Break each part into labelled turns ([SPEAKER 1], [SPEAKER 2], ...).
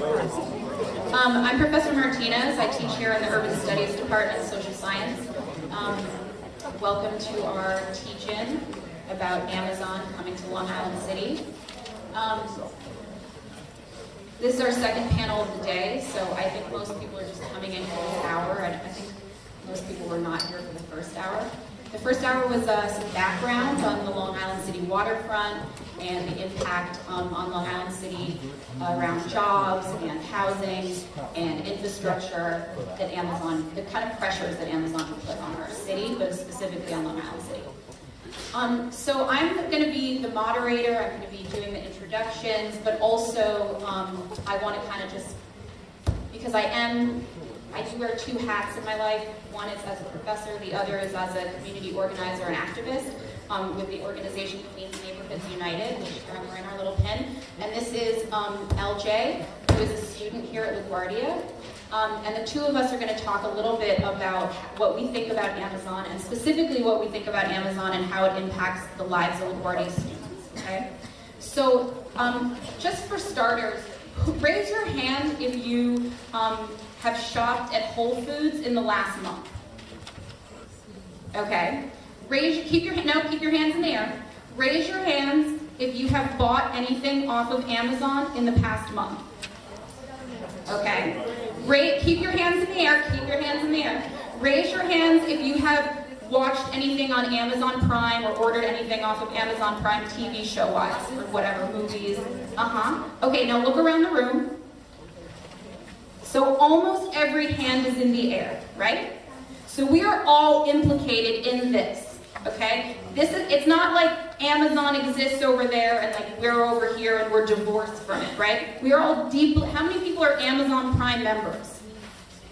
[SPEAKER 1] Um, I'm Professor Martinez. I teach here in the Urban Studies Department of Social Science. Um, welcome to our teach-in about Amazon coming to Long Island City. Um, this is our second panel of the day, so I think most people are just coming in for this hour. I, I think most people were not here for the first hour. The first hour was uh, some background on the Long Island City waterfront and the impact um, on Long Island City uh, around jobs and housing and infrastructure that Amazon, the kind of pressures that Amazon can put on our city, but specifically on Long Island City. Um, so I'm going to be the moderator, I'm going to be doing the introductions, but also um, I want to kind of just, because I am I do wear two hats in my life. One is as a professor, the other is as a community organizer and activist um, with the organization Queens Neighborhoods United, which we're wearing our little pin. And this is um, LJ, who is a student here at LaGuardia. Um, and the two of us are going to talk a little bit about what we think about Amazon, and specifically what we think about Amazon and how it impacts the lives of LaGuardia students. Okay? So, um, just for starters, raise your hand if you um, have shopped at Whole Foods in the last month? Okay. Raise, keep your, no, keep your hands in the air. Raise your hands if you have bought anything off of Amazon in the past month. Okay. Ra keep your hands in the air, keep your hands in the air. Raise your hands if you have watched anything on Amazon Prime or ordered anything off of Amazon Prime TV show-wise or whatever, movies. Uh-huh. Okay, now look around the room. So almost every hand is in the air, right? So we are all implicated in this, okay? This is, it's not like Amazon exists over there and like we're over here and we're divorced from it, right? We are all deeply, how many people are Amazon Prime members?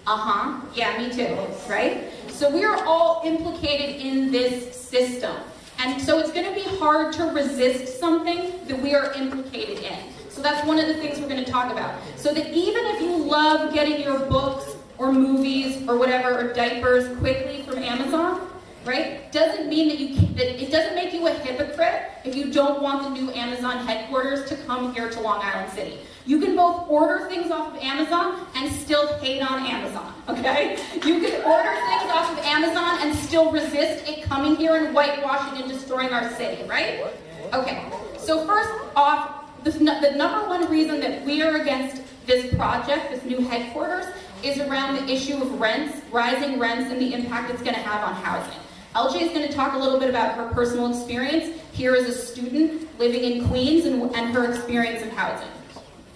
[SPEAKER 1] Uh-huh, yeah, me too, right? So we are all implicated in this system. And so it's gonna be hard to resist something that we are implicated in. So that's one of the things we're going to talk about. So that even if you love getting your books or movies or whatever or diapers quickly from Amazon, right? Doesn't mean that you can, that it doesn't make you a hypocrite if you don't want the new Amazon headquarters to come here to Long Island City. You can both order things off of Amazon and still hate on Amazon, okay? You can order things off of Amazon and still resist it coming here and whitewashing and destroying our city, right? Okay, so first off, the, the number one reason that we are against this project, this new headquarters, is around the issue of rents, rising rents, and the impact it's going to have on housing. LJ is going to talk a little bit about her personal experience here as a student living in Queens and, and her experience of housing.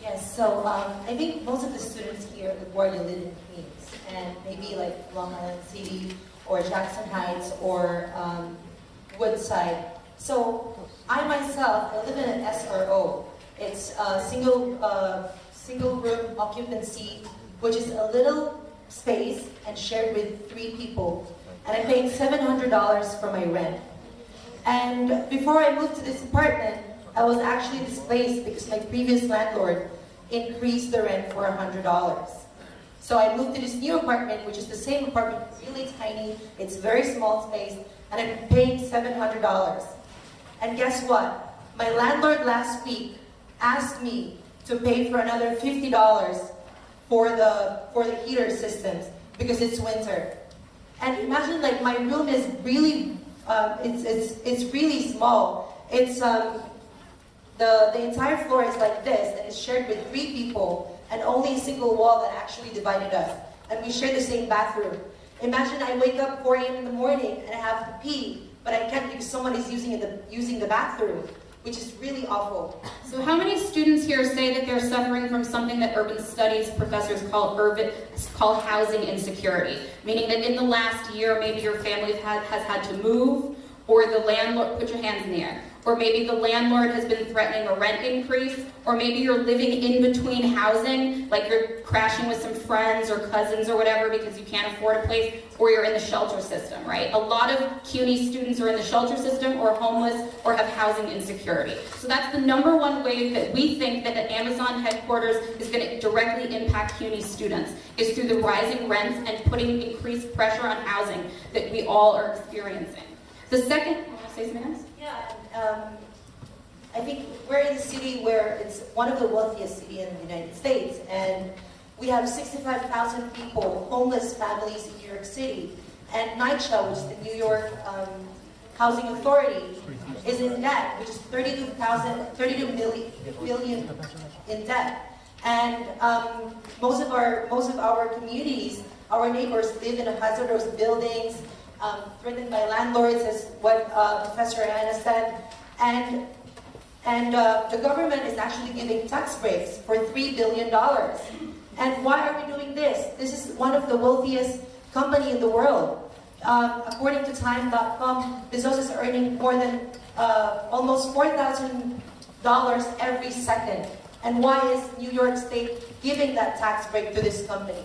[SPEAKER 2] Yes, so um, I think most of the students here where you live in Queens, and maybe like Long Island City or Jackson Heights or um, Woodside. So I myself, I live in an SRO, it's a single, uh, single room occupancy, which is a little space and shared with three people. And I'm paying $700 for my rent. And before I moved to this apartment, I was actually displaced because my previous landlord increased the rent for $100. So I moved to this new apartment, which is the same apartment, really tiny, it's very small space, and I'm paying $700. And guess what? My landlord last week asked me to pay for another $50 for the, for the heater systems because it's winter. And imagine like my room is really, um, it's, it's, it's really small. It's, um, the, the entire floor is like this and it's shared with three people and only a single wall that actually divided us. And we share the same bathroom. Imagine I wake up 4 a.m. in the morning and I have to pee, but I can't because someone is using the, using the bathroom which is really awful.
[SPEAKER 1] So how many students here say that they're suffering from something that urban studies professors call urban call housing insecurity? Meaning that in the last year, maybe your family has, has had to move, or the landlord, put your hands in the air, or maybe the landlord has been threatening a rent increase, or maybe you're living in between housing, like you're crashing with some friends or cousins or whatever because you can't afford a place, or you're in the shelter system, right? A lot of CUNY students are in the shelter system or homeless or have housing insecurity. So that's the number one way that we think that the Amazon headquarters is going to directly impact CUNY students, is through the rising rents and putting increased pressure on housing that we all are experiencing. The second, say something else?
[SPEAKER 2] Yeah, um, I think we're in a city where it's one of the wealthiest cities in the United States, and We have 65,000 people, homeless families in New York City. And NYCHA, which is the New York um, Housing Authority, is in debt, which is 32,000, 32 million, billion in debt. And um, most of our most of our communities, our neighbors live in hazardous buildings, um, threatened by landlords, as what uh, Professor Anna said. And and uh, the government is actually giving tax breaks for $3 billion. And why are we doing this? This is one of the wealthiest company in the world. Um, according to Time.com, Bezos is earning more than uh, almost $4,000 every second. And why is New York State giving that tax break to this company?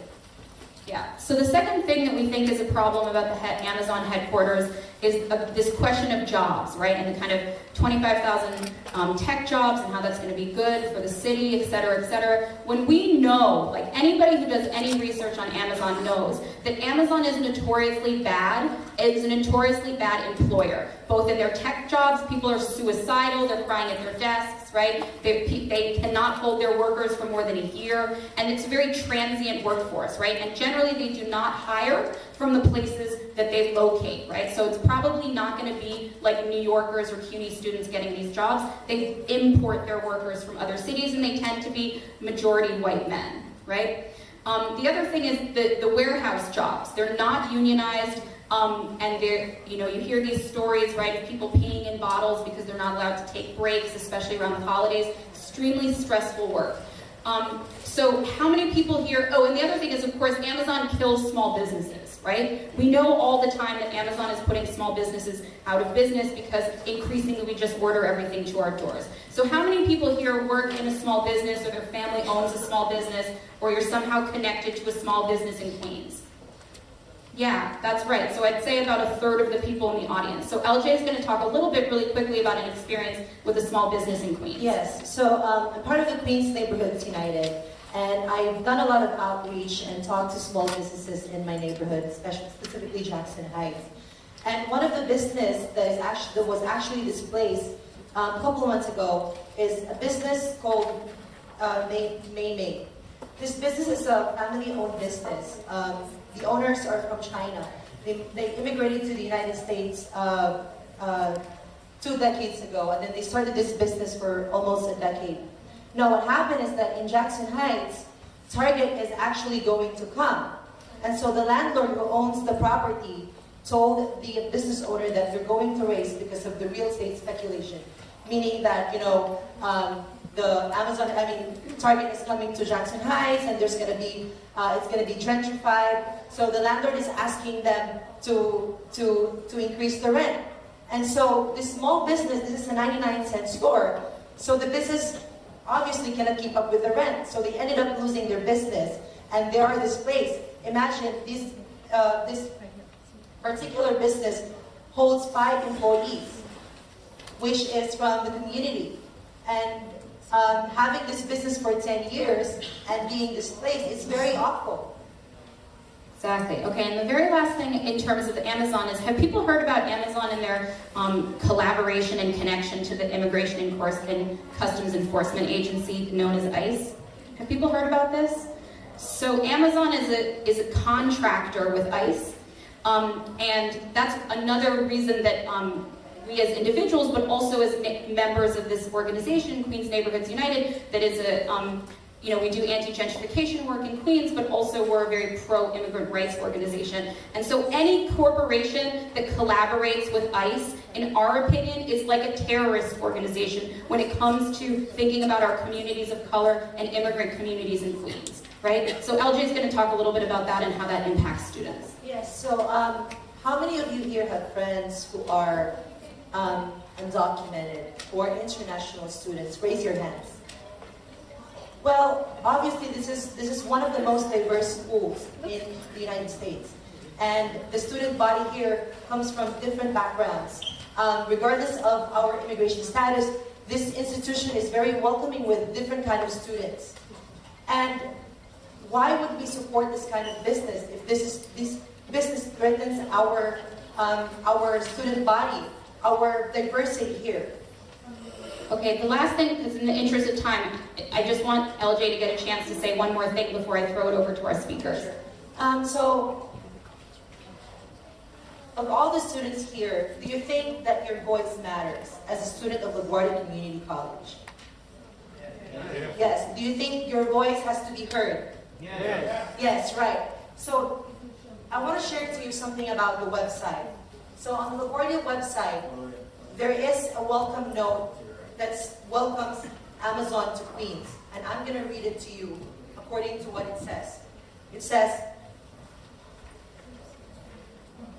[SPEAKER 1] Yeah. So the second thing that we think is a problem about the he- Amazon headquarters is uh, this question of jobs, right? And the kind of 25,000 um, tech jobs and how that's going to be good for the city, et cetera, et cetera. When we know, like anybody who does any research on Amazon knows that Amazon is notoriously bad. It is a notoriously bad employer. Both in their tech jobs, people are suicidal. They're crying at their desks, right? They, they cannot hold their workers for more than a year, and it's a very transient workforce, right? And generally, they do not hire from the places that they locate, right? So it's probably not going to be like New Yorkers or CUNY students getting these jobs. They import their workers from other cities, and they tend to be majority white men, right? Um, the other thing is the, the warehouse jobs. They're not unionized. Um, and they're, you know, you hear these stories, right, of people peeing in bottles because they're not allowed to take breaks, especially around the holidays. Extremely stressful work. Um, so how many people here, oh, and the other thing is, of course, Amazon kills small businesses, right? We know all the time that Amazon is putting small businesses out of business because increasingly we just order everything to our doors. So how many people here work in a small business or their family owns a small business or you're somehow connected to a small business in Queens? Yeah, that's right. So I'd say about a third of the people in the audience. So LJ is going to talk a little bit really quickly about an experience with a small business in Queens.
[SPEAKER 2] Yes, so um, I'm part of the Queens Neighborhoods United, and I've done a lot of outreach and talked to small businesses in my neighborhood, especially specifically Jackson Heights. And one of the business that is actually that was actually displaced um, a couple of months ago is a business called uh, May May. This business is a family-owned business. Um, the owners are from China. They, they immigrated to the United States uh, uh, two decades ago, and then they started this business for almost a decade. Now, what happened is that in Jackson Heights, Target is actually going to come. And so the landlord who owns the property told the business owner that they're going to raise because of the real estate speculation. Meaning that, you know, um, the Amazon, I mean, Target is coming to Jackson Heights and there's going to be, uh, it's going to be gentrified. So the landlord is asking them to, to, to increase the rent. And so this small business, this is a 99 cent store. So the business obviously cannot keep up with the rent. So they ended up losing their business and they are displaced. Imagine this, uh, this particular business holds five employees, which is from the community. And um, having this business for 10 years and being displaced is very awful.
[SPEAKER 1] Exactly. Okay, and the very last thing in terms of Amazon is, have people heard about Amazon and their um, collaboration and connection to the Immigration and, and Customs Enforcement Agency known as ICE? Have people heard about this? So Amazon is a, is a contractor with ICE, um, and that's another reason that um, we as individuals, but also as members of this organization, Queens Neighborhoods United, that is a, um, you know, we do anti-gentrification work in Queens, but also we're a very pro-immigrant rights organization. And so any corporation that collaborates with ICE, in our opinion, is like a terrorist organization when it comes to thinking about our communities of color and immigrant communities in Queens, right? So LJ is going to talk a little bit about that and how that impacts students.
[SPEAKER 2] Yes, so um, how many of you here have friends who are um, undocumented or international students? Raise your hands. Well, obviously this is, this is one of the most diverse schools in the United States. And the student body here comes from different backgrounds. Um, regardless of our immigration status, this institution is very welcoming with different kind of students. And why would we support this kind of business if this is this business threatens our um, our student body, our diversity here?
[SPEAKER 1] Okay, the last thing, because in the interest of time, I just want LJ to get a chance to say one more thing before I throw it over to our speakers.
[SPEAKER 2] Um, so, of all the students here, do you think that your voice matters as a student of LaGuardia Community College? Yes. Do you think your voice has to be heard?
[SPEAKER 3] Yes.
[SPEAKER 2] Yes, right. So, I want to share to you something about the website. So, on the LaGuardia website, there is a welcome note that welcomes Amazon to Queens. And I'm going to read it to you according to what it says. It says,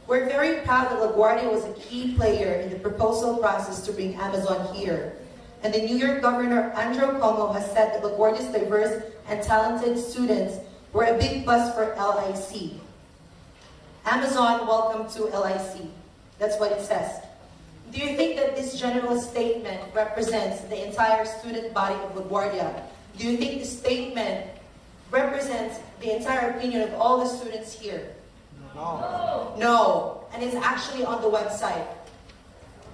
[SPEAKER 2] We're very proud that LaGuardia was a key player in the proposal process to bring Amazon here. And the New York Governor Andrew Cuomo has said that LaGuardia's diverse and talented students were a big plus for LIC. Amazon, welcome to LIC. That's what it says. Do you think that this general statement represents the entire student body of LaGuardia? Do you think this statement represents the entire opinion of all the students here?
[SPEAKER 3] No.
[SPEAKER 2] No, and it's actually on the website.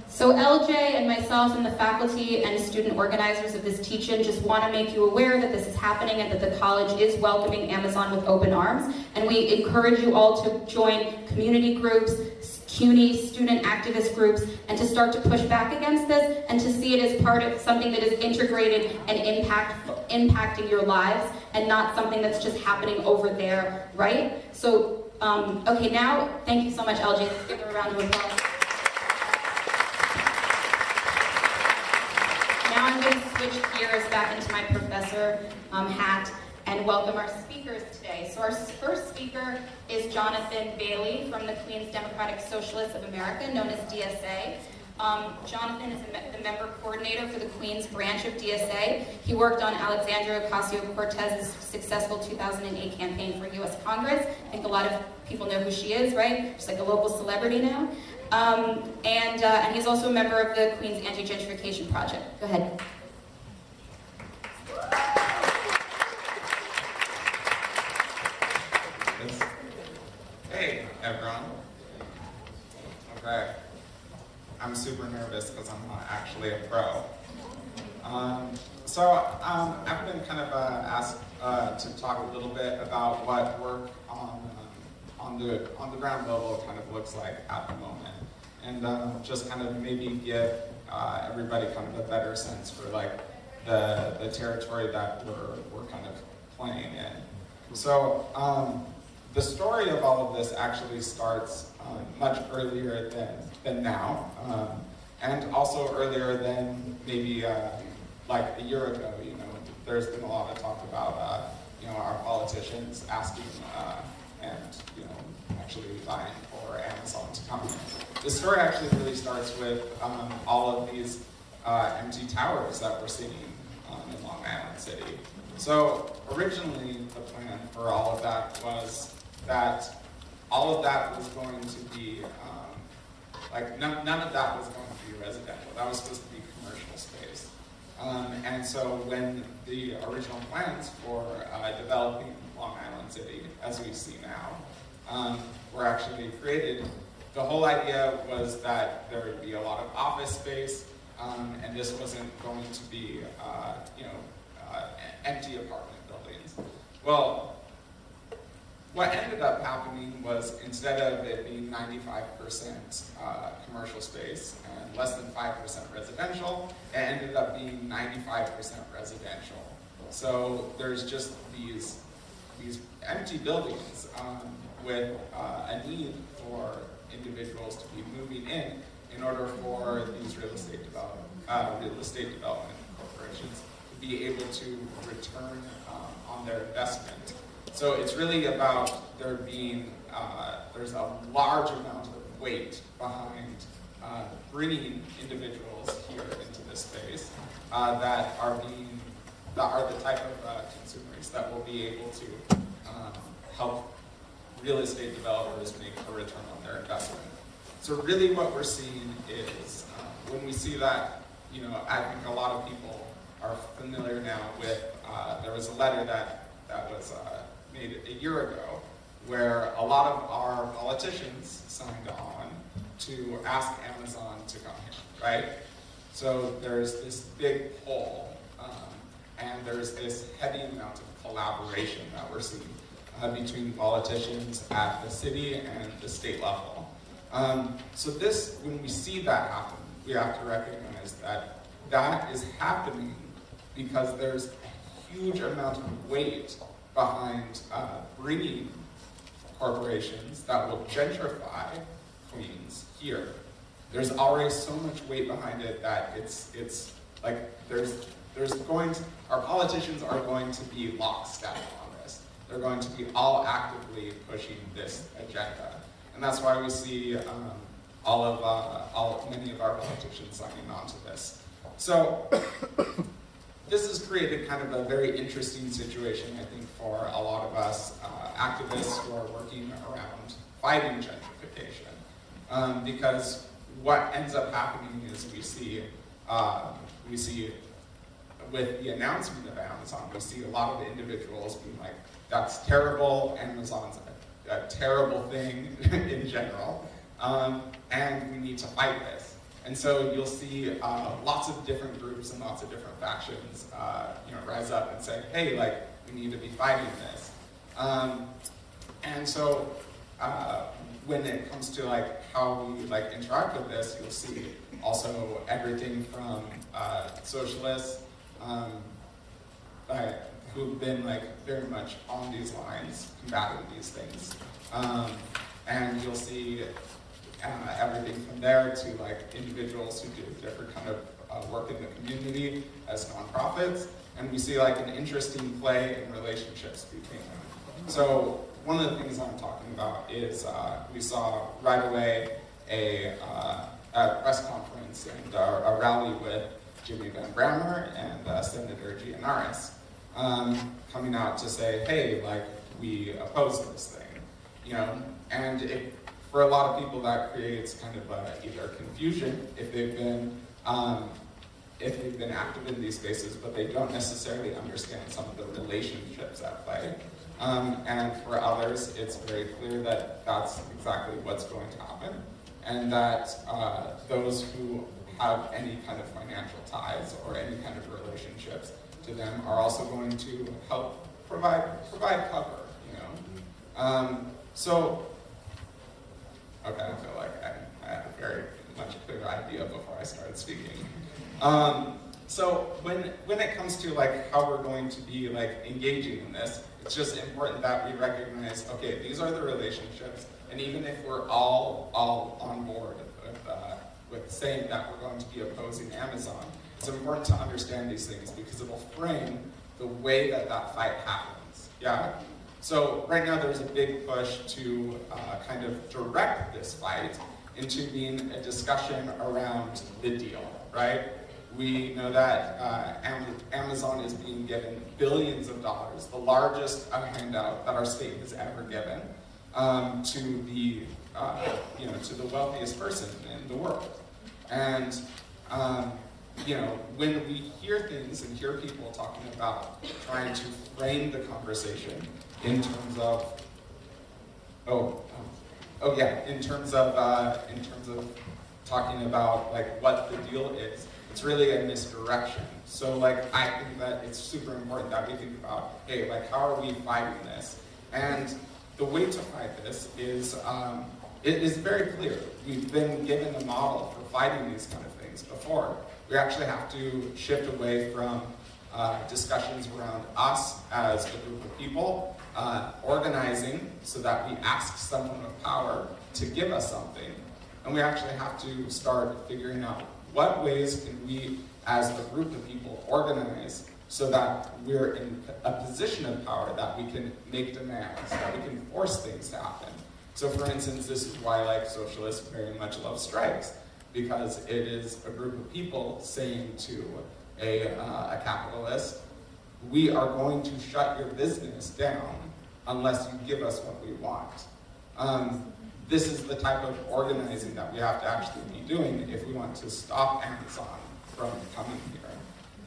[SPEAKER 1] So LJ and myself and the faculty and student organizers of this teach-in just want to make you aware that this is happening and that the college is welcoming Amazon with open arms. And we encourage you all to join community groups, CUNY student activist groups, and to start to push back against this and to see it as part of something that is integrated and impact, impacting your lives and not something that's just happening over there, right? So, um, okay, now, thank you so much, LJ. Let's give her a round of applause. Now I'm going to switch gears back into my professor um, hat and welcome our speakers today. So our first speaker is Jonathan Bailey from the Queens Democratic Socialists of America, known as DSA. Um, Jonathan is me the member coordinator for the Queens branch of DSA. He worked on Alexandria Ocasio-Cortez's successful 2008 campaign for U.S. Congress. I think a lot of people know who she is, right? She's like a local celebrity now. Um, and, uh, and he's also a member of the Queens Anti-Gentrification Project. Go ahead.
[SPEAKER 4] It's, hey, everyone. Okay. I'm super nervous because I'm not actually a pro. Um, so um, I've been kind of uh, asked uh, to talk a little bit about what work on um, on the on the ground level kind of looks like at the moment, and um, just kind of maybe give uh, everybody kind of a better sense for like the the territory that we're we're kind of playing in. So. Um, the story of all of this actually starts um, much earlier than, than now, um, and also earlier than maybe uh, like a year ago. You know, there's been a lot of talk about uh, you know our politicians asking uh, and you know actually vying for Amazon to come. The story actually really starts with um, all of these uh, empty towers that we're seeing um, in Long Island City. So originally, the plan for all of that was that all of that was going to be, um, like, none, none of that was going to be residential. That was supposed to be commercial space. Um, and so when the original plans for uh, developing Long Island City, as we see now, um, were actually created, the whole idea was that there would be a lot of office space, um, and this wasn't going to be, uh, you know, uh, empty apartment buildings. Well, what ended up happening was instead of it being 95% uh, commercial space and less than 5% residential, it ended up being 95% residential. So there's just these, these empty buildings um, with uh, a need for individuals to be moving in in order for these real estate development, uh, real estate development corporations to be able to return um, on their investment so it's really about there being, uh, there's a large amount of weight behind uh, bringing individuals here into this space uh, that are being, that are the type of uh, consumers that will be able to um, help real estate developers make a return on their investment. So really what we're seeing is, uh, when we see that, you know, I think a lot of people are familiar now with, uh, there was a letter that, that was made a year ago, where a lot of our politicians signed on to ask Amazon to come here, right? So there's this big pull, um, and there's this heavy amount of collaboration that we're seeing uh, between politicians at the city and the state level. Um, so this, when we see that happen, we have to recognize that that is happening because there's a huge amount of weight behind uh, bringing corporations that will gentrify Queens here. There's already so much weight behind it that it's it's like there's there's going to our politicians are going to be lockstep on this. They're going to be all actively pushing this agenda, and that's why we see um, all of uh, all many of our politicians signing on to this. So this has created kind of a very interesting situation, I think, for a lot of us uh, activists who are working around fighting gentrification. Um, because what ends up happening is we see, uh, we see with the announcement of Amazon, we see a lot of individuals being like, that's terrible, Amazon's a, a terrible thing in general, um, and we need to fight this. And so you'll see uh, lots of different groups and lots of different factions, uh, you know, rise up and say, hey, like, we need to be fighting this. Um, and so uh, when it comes to like how we like interact with this, you'll see also everything from uh, socialists um, who've been like very much on these lines, combating these things. Um, and you'll see uh, everything from there to like individuals who do different kind of uh, work in the community as nonprofits, and we see like an interesting play in relationships between them. So one of the things I'm talking about is uh, we saw right away a, uh, a press conference and a, rally with Jimmy Van Bramer and uh, Senator Gianaris um, coming out to say, hey, like we oppose this thing, you know, and it for a lot of people that creates kind of uh, either confusion if they've been um, if they've been active in these spaces, but they don't necessarily understand some of the relationships at play. Um, and for others, it's very clear that that's exactly what's going to happen, and that uh, those who have any kind of financial ties or any kind of relationships to them are also going to help provide provide cover. You know, um, so Okay, feel like I, I had a very much clearer idea before I started speaking. Um, so when when it comes to like how we're going to be like engaging in this, it's just important that we recognize, okay, these are the relationships, and even if we're all all on board with uh, with saying that we're going to be opposing Amazon, it's important to understand these things because it will frame the way that that fight happens. Yeah. So right now there's a big push to uh, kind of direct this fight into being a discussion around the deal, right? We know that uh, Amazon is being given billions of dollars, the largest handout that our state has ever given um, to the, uh, you know, to the wealthiest person in the world. And um, you know, when we hear things and hear people talking about trying to frame the conversation in terms of, oh, um, oh yeah, in terms of, uh, in terms of talking about like what the deal is, it's really a misdirection. So like, I think that it's super important that we think about, hey, like how are we fighting this? And the way to fight this is, um, it is very clear. We've been given a model for fighting these kind of things before. We actually have to shift away from uh, discussions around us as a group of people, uh, organizing so that we ask someone of power to give us something. And we actually have to start figuring out what ways can we, as a group of people, organize so that we're in a position of power that we can make demands, that we can force things to happen. So for instance, this is why like socialists very much love strikes, because it is a group of people saying to a, uh, a capitalist, we are going to shut your business down unless you give us what we want. Um, this is the type of organizing that we have to actually be doing if we want to stop Amazon from coming here.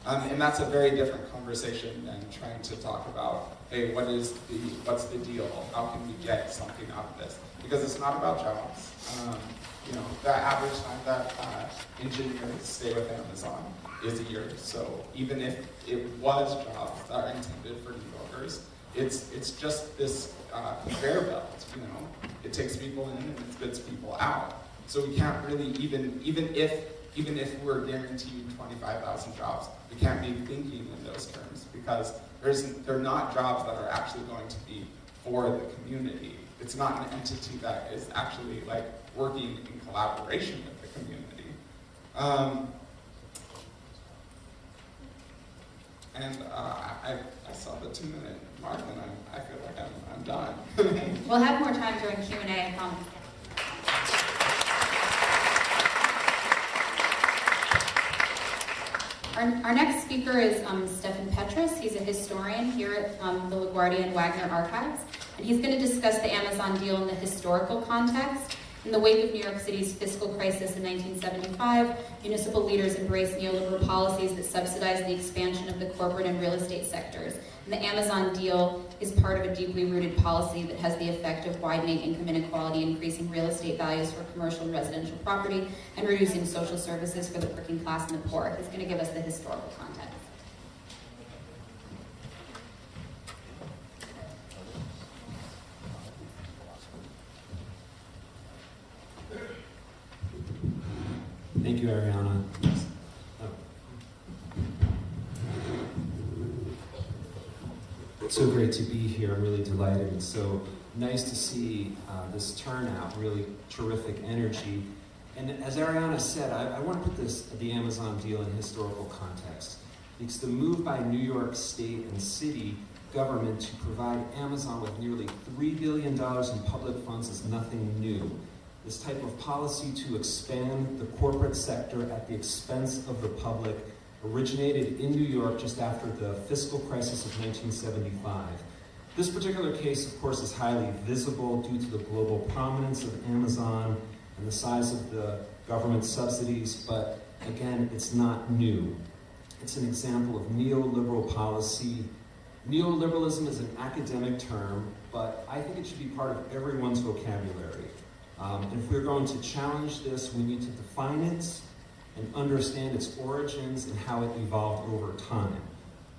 [SPEAKER 4] Um, and that's a very different conversation than trying to talk about, hey, what is the, what's the deal? How can we get something out of this? Because it's not about jobs. Um, you know, the average time that uh, engineers stay with Amazon is a year. So even if it was jobs that are intended for New Yorkers, it's it's just this uh, conveyor belt. You know, it takes people in and it spits people out. So we can't really even even if even if we're guaranteed 25,000 jobs, we can't be thinking in those terms because there's they're not jobs that are actually going to be for the community. It's not an entity that is actually like working in collaboration with the community. Um, and uh, I, I saw the two minute mark and I, I feel like I'm, I'm done.
[SPEAKER 1] We'll have more time during Q and A, I promise. Our, our next speaker is um, Stefan Petrus. He's a historian here at um, the LaGuardia and Wagner Archives, and he's going to discuss the Amazon deal in the historical context. In the wake of New York City's fiscal crisis in 1975, municipal leaders embraced neoliberal policies that subsidized the expansion of the corporate and real estate sectors. And the Amazon deal is part of a deeply rooted policy that has the effect of widening income inequality, increasing real estate values for commercial and residential property, and reducing social services for the working class and the poor. It's going to give us the historical context.
[SPEAKER 5] Thank you, Ariana. Oh. It's so great to be here. I'm really delighted. It's so nice to see uh, this turnout, really terrific energy. And as Ariana said, I, I want to put this, the Amazon deal in historical context. It's the move by New York State and city government to provide Amazon with nearly $3 billion in public funds is nothing new. This type of policy to expand the corporate sector at the expense of the public originated in New York just after the fiscal crisis of 1975. This particular case, of course, is highly visible due to the global prominence of Amazon and the size of the government subsidies, but again, it's not new. It's an example of neoliberal policy. Neoliberalism is an academic term, but I think it should be part of everyone's vocabulary. Um, if we're going to challenge this, we need to define it and understand its origins and how it evolved over time.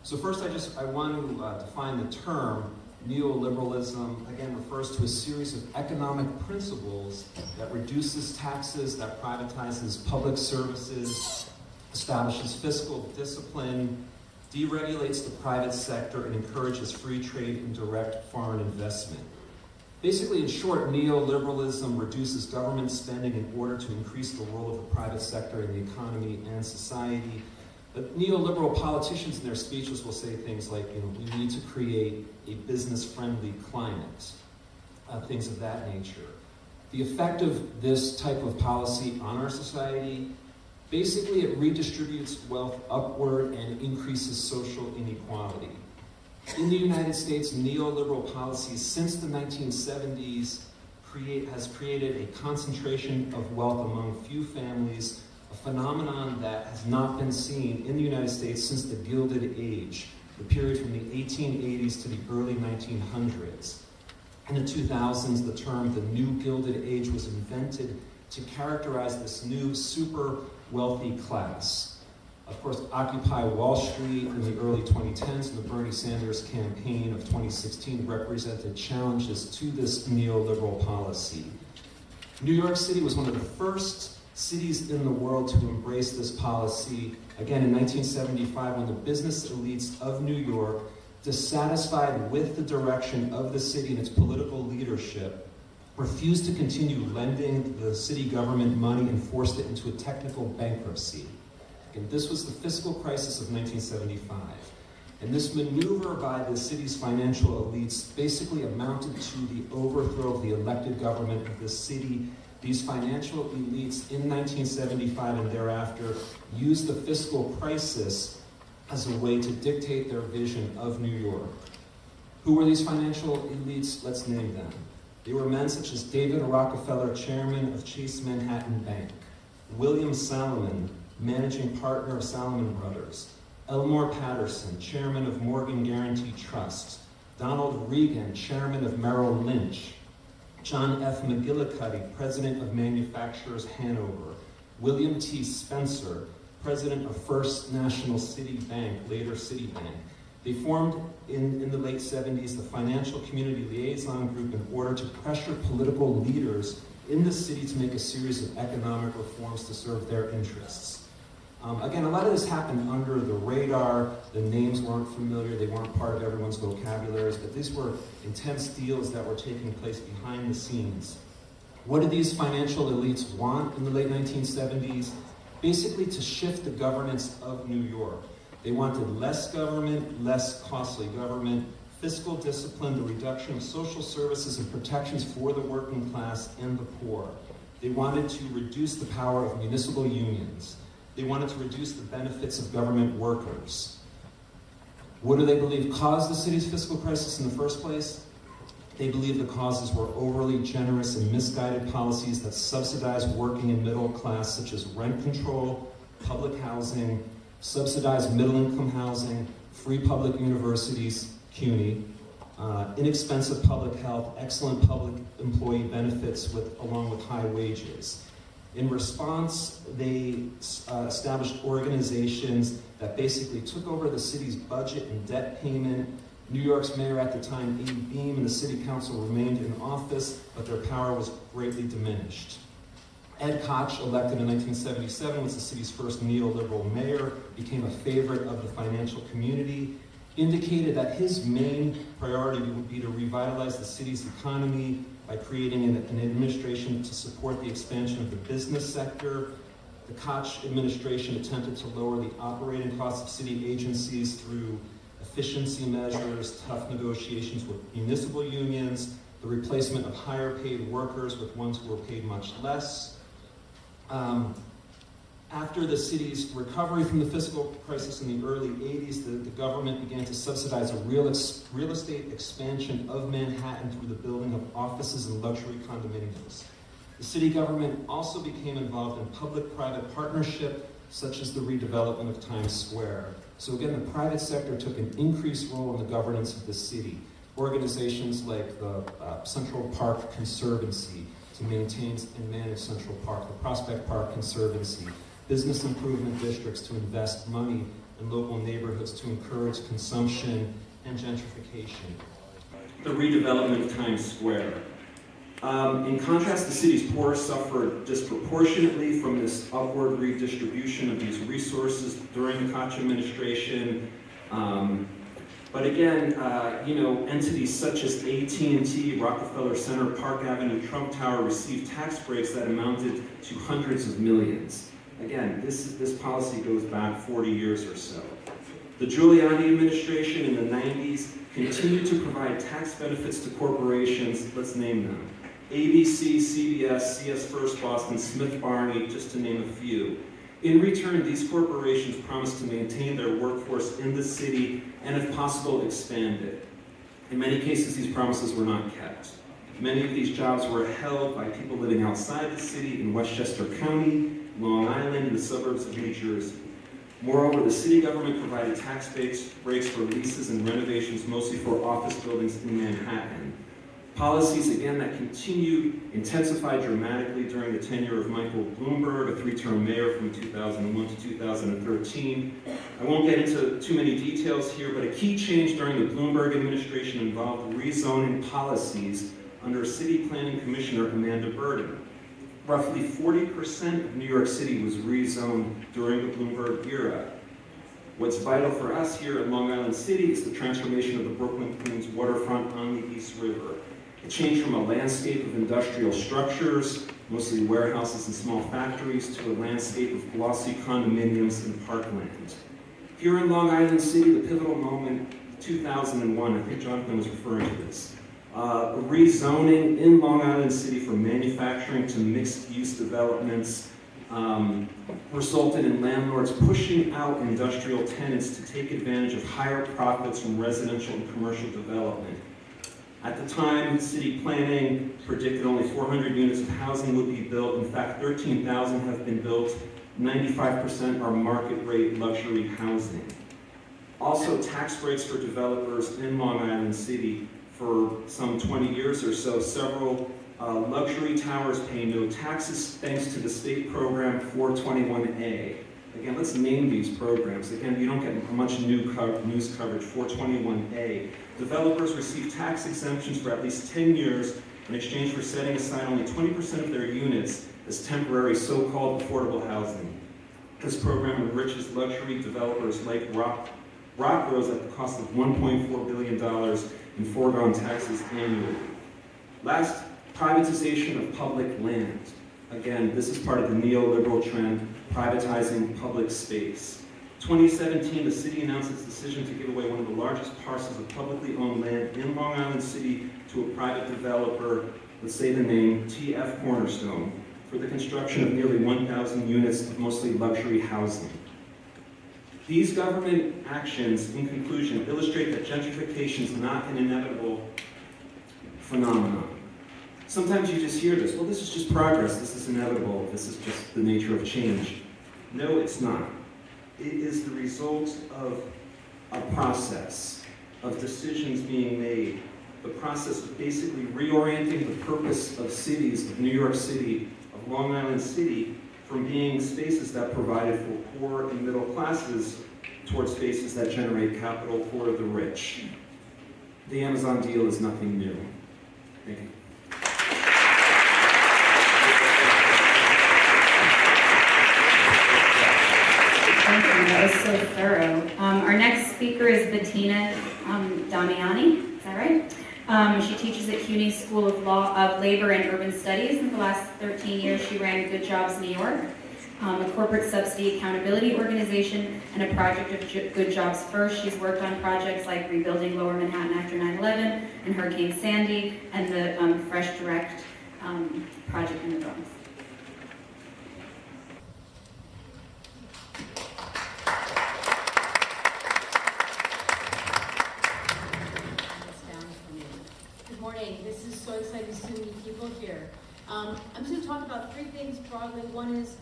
[SPEAKER 5] So first, I just I want to uh, define the term neoliberalism. Again, refers to a series of economic principles that reduces taxes, that privatizes public services, establishes fiscal discipline, deregulates the private sector, and encourages free trade and direct foreign investment. Basically, in short, neoliberalism reduces government spending in order to increase the role of the private sector in the economy and society. But neoliberal politicians in their speeches will say things like, you know, we need to create a business-friendly climate, uh, things of that nature. The effect of this type of policy on our society, basically it redistributes wealth upward and increases social inequality. In the United States, neoliberal policies since the 1970s create, has created a concentration of wealth among few families, a phenomenon that has not been seen in the United States since the Gilded Age, the period from the 1880s to the early 1900s. In the 2000s, the term the New Gilded Age was invented to characterize this new super wealthy class of course, Occupy Wall Street in the early 2010s and the Bernie Sanders campaign of 2016 represented challenges to this neoliberal policy. New York City was one of the first cities in the world to embrace this policy, again in 1975 when the business elites of New York, dissatisfied with the direction of the city and its political leadership, refused to continue lending the city government money and forced it into a technical bankruptcy. And this was the fiscal crisis of 1975. And this maneuver by the city's financial elites basically amounted to the overthrow of the elected government of the city. These financial elites in 1975 and thereafter used the fiscal crisis as a way to dictate their vision of New York. Who were these financial elites? Let's name them. They were men such as David Rockefeller, chairman of Chase Manhattan Bank, William Salomon, managing partner of Salomon Brothers, Elmore Patterson, chairman of Morgan Guaranty Trust, Donald Regan, chairman of Merrill Lynch, John F. McGillicuddy, president of Manufacturers Hanover, William T. Spencer, president of First National City Bank, later Citibank. They formed in, in the late 70s the Financial Community Liaison Group in order to pressure political leaders in the city to make a series of economic reforms to serve their interests. Um, again, a lot of this happened under the radar. The names weren't familiar, they weren't part of everyone's vocabularies, but these were intense deals that were taking place behind the scenes. What did these financial elites want in the late 1970s? Basically, to shift the governance of New York. They wanted less government, less costly government, fiscal discipline, the reduction of social services and protections for the working class and the poor. They wanted to reduce the power of municipal unions. They wanted to reduce the benefits of government workers. What do they believe caused the city's fiscal crisis in the first place? They believe the causes were overly generous and misguided policies that subsidized working and middle class, such as rent control, public housing, subsidized middle income housing, free public universities, CUNY, uh, inexpensive public health, excellent public employee benefits with, along with high wages. In response, they uh, established organizations that basically took over the city's budget and debt payment. New York's mayor at the time, Abe Beame, and the city council remained in office, but their power was greatly diminished. Ed Koch, elected in 1977, was the city's first neoliberal mayor, became a favorite of the financial community, indicated that his main priority would be to revitalize the city's economy by creating an, an administration to support the expansion of the business sector. The Koch administration attempted to lower the operating costs of city agencies through efficiency measures, tough negotiations with municipal unions, the replacement of higher paid workers with ones who were paid much less. Um, after the city's recovery from the fiscal crisis in the early 80s, the, the government began to subsidize a real, ex, real estate expansion of Manhattan through the building of offices and luxury condominiums. The city government also became involved in public-private partnership, such as the redevelopment of Times Square. So again, the private sector took an increased role in the governance of the city. Organizations like the uh, Central Park Conservancy to maintain and manage Central Park, the Prospect Park Conservancy, business improvement districts to invest money in local neighborhoods to encourage consumption and gentrification. The redevelopment of Times Square. Um, in contrast, the city's poor suffered disproportionately from this upward redistribution of these resources during the Koch administration. Um, but again, uh, you know, entities such as AT&T, Rockefeller Center, Park Avenue, Trump Tower received tax breaks that amounted to hundreds of millions. Again, this, this policy goes back 40 years or so. The Giuliani administration in the 90s continued to provide tax benefits to corporations, let's name them. ABC, CBS, CS First Boston, Smith Barney, just to name a few. In return, these corporations promised to maintain their workforce in the city and, if possible, expand it. In many cases, these promises were not kept. Many of these jobs were held by people living outside the city in Westchester County, Long Island, and the suburbs of New Jersey. Moreover, the city government provided tax breaks for leases and renovations, mostly for office buildings in Manhattan. Policies, again, that continued, intensified dramatically during the tenure of Michael Bloomberg, a three-term mayor from 2001 to 2013. I won't get into too many details here, but a key change during the Bloomberg administration involved rezoning policies under City Planning Commissioner Amanda Burden. Roughly 40% of New York City was rezoned during the Bloomberg era. What's vital for us here in Long Island City is the transformation of the Brooklyn Queens waterfront on the East River. It changed from a landscape of industrial structures, mostly warehouses and small factories, to a landscape of glossy condominiums and parkland. Here in Long Island City, the pivotal moment, 2001, I think Jonathan was referring to this, uh, rezoning in Long Island City from manufacturing to mixed-use developments um, resulted in landlords pushing out industrial tenants to take advantage of higher profits from residential and commercial development. At the time, city planning predicted only 400 units of housing would be built. In fact, 13,000 have been built. 95% are market rate luxury housing. Also, tax breaks for developers in Long Island City for some 20 years or so. Several uh, luxury towers pay no taxes thanks to the state program 421A. Again, let's name these programs. Again, you don't get much new co- news coverage. 421A. Developers receive tax exemptions for at least 10 years in exchange for setting aside only 20% of their units as temporary so-called affordable housing. This program enriches luxury developers like Rock, Rockrose at the cost of $1.4 billion in foregone taxes annually. Last, privatization of public land. Again, this is part of the neoliberal trend, privatizing public space. 2017, the city announced its decision to give away one of the largest parcels of publicly owned land in Long Island City to a private developer, let's say the name TF Cornerstone, for the construction of nearly 1,000 units of mostly luxury housing. These government actions, in conclusion, illustrate that gentrification is not an inevitable phenomenon. Sometimes you just hear this, well, this is just progress, this is inevitable, this is just the nature of change. No, it's not. It is the result of a process of decisions being made, the process of basically reorienting the purpose of cities, of New York City, of Long Island City, from being spaces that provided for poor and middle classes towards spaces that generate capital for the rich. The Amazon deal is nothing new. Thank you.
[SPEAKER 6] Thank you, that was so thorough. Um, our next speaker is Bettina um, Damiani, is that right? Um, she teaches at CUNY School of Law of Labor and Urban Studies. In the last 13 years, she ran Good Jobs New York, um, a corporate subsidy accountability organization, and a project of Good Jobs First. She's worked on projects like rebuilding Lower Manhattan after 9/11 and Hurricane Sandy, and the um, Fresh Direct um, project in the Bronx.
[SPEAKER 7] this down for me. Good morning. This is so excited to see many people here. Um, I'm just going to talk about three things broadly. One is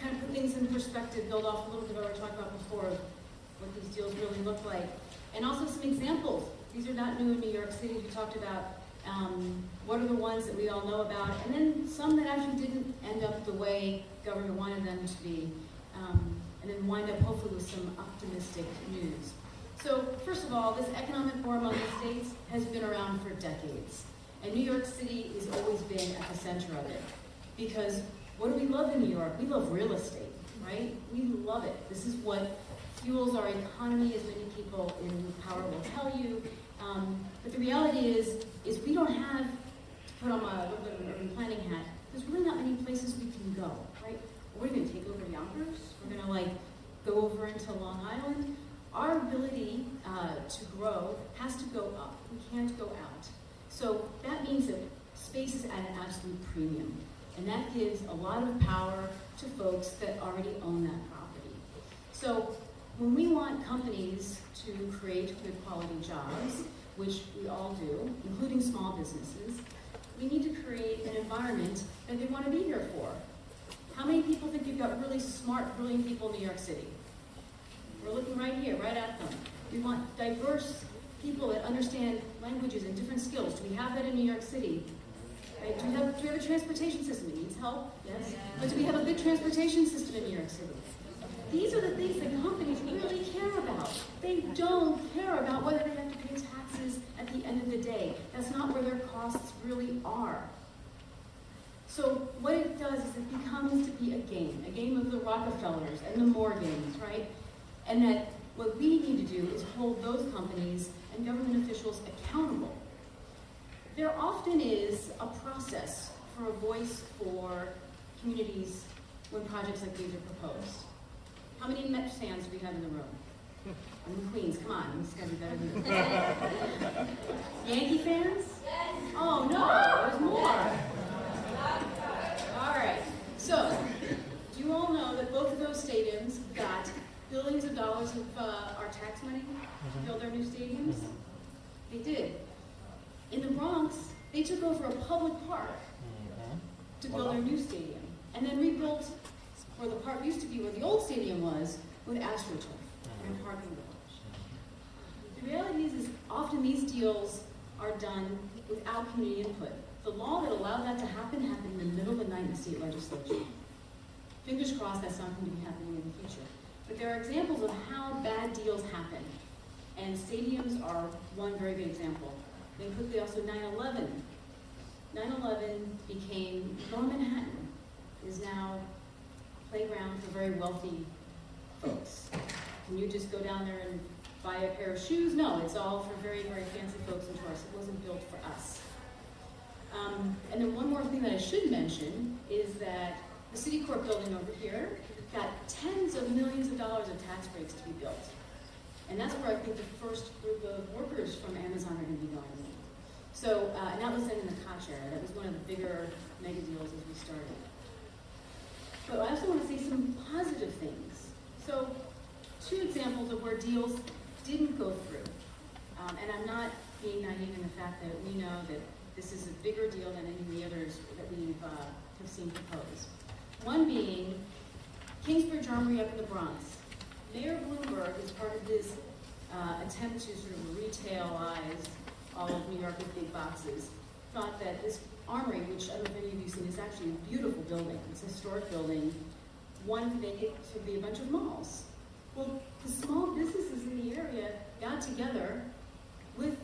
[SPEAKER 7] kind of put things in perspective, build off a little bit of what we talked about before, what these deals really look like, and also some examples. These are not new in New York City. We talked about um, what are the ones that we all know about, and then some that actually didn't end up the way government wanted them to be, um, and then wind up hopefully with some optimistic news. So first of all, this economic forum on the states has been around for decades. And New York City has always been at the center of it. Because what do we love in New York? We love real estate, right? We love it. This is what fuels our economy, as many people in power will tell you. Um, but the reality is, is we don't have, to put on my little bit of an urban planning hat, there's really not many places we can go, right? We're gonna take over Yonkers, we're gonna like go over into Long Island, our ability uh, to grow has to go up. We can't go out. So that means that space is at an absolute premium. And that gives a lot of power to folks that already own that property. So when we want companies to create good quality jobs, which we all do, including small businesses, we need to create an environment that they want to be here for. How many people think you've got really smart, brilliant people in New York City? We're looking right here, right at them. We want diverse people that understand languages and different skills. Do we have that in New York City? Right? Do we have, do we have a transportation system? that needs help, yes. But do we have a good transportation system in New York City? These are the things that companies really care about. They don't care about whether they have to pay taxes at the end of the day. That's not where their costs really are. So what it does is it becomes to be a game, a game of the Rockefellers and the Morgans, right? And that what we need to do is hold those companies and government officials accountable. There often is a process for a voice for communities when projects like these are proposed. How many Mets fans do we have in the room? I'm in Queens, come on, this is gonna be better than this. Yankee fans? Yes. Oh, no, there's more. All right, so, do you all know that both of those stadiums got billions of dollars of uh, our tax money to build their new stadiums? They did. In the Bronx, they took over a public park mm-hmm. to build their new stadium, and then rebuilt where the park used to be, where the old stadium was, with AstroTurf and mm-hmm. parking garage. The reality is, is often these deals are done without community input. The law that allowed that to happen happened in the middle of the night in the state legislature. Fingers crossed that's not going to be happening in the future. But there are examples of how bad deals happen. And stadiums are one very good example. Then quickly also 9-11. 9-11 became, Lower Manhattan is now a playground for very wealthy folks. Can you just go down there and buy a pair of shoes? No, it's all for very, very fancy folks and tourists. It wasn't built for us. Um, and then one more thing that I should mention is that the City Court building over here got tens of millions of dollars of tax breaks to be built. And that's where I think the first group of workers from Amazon are going to be going. So, uh, and that was in the Koch era. That was one of the bigger mega deals as we started. But I also want to say some positive things. So, two examples of where deals didn't go through. Um, and I'm not being naive in the fact that we know that this is a bigger deal than any of the others that we've uh, have seen proposed. One being Kingsbridge Armory up in the Bronx. Mayor Bloomberg, as part of this uh, attempt to sort of retailize all of New York with big boxes, thought that this armory, which I don't know if any of you have seen, is actually a beautiful building. It's a historic building. Wanted to make it to be a bunch of malls. Well, the small businesses in the area got together with